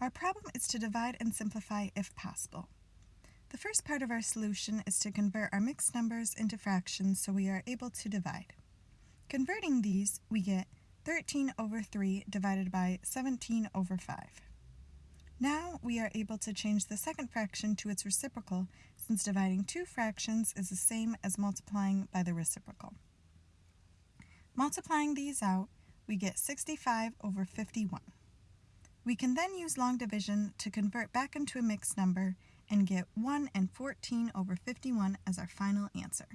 Our problem is to divide and simplify if possible. The first part of our solution is to convert our mixed numbers into fractions so we are able to divide. Converting these, we get 13 over 3 divided by 17 over 5. Now we are able to change the second fraction to its reciprocal since dividing two fractions is the same as multiplying by the reciprocal. Multiplying these out, we get 65 over 51. We can then use long division to convert back into a mixed number and get 1 and 14 over 51 as our final answer.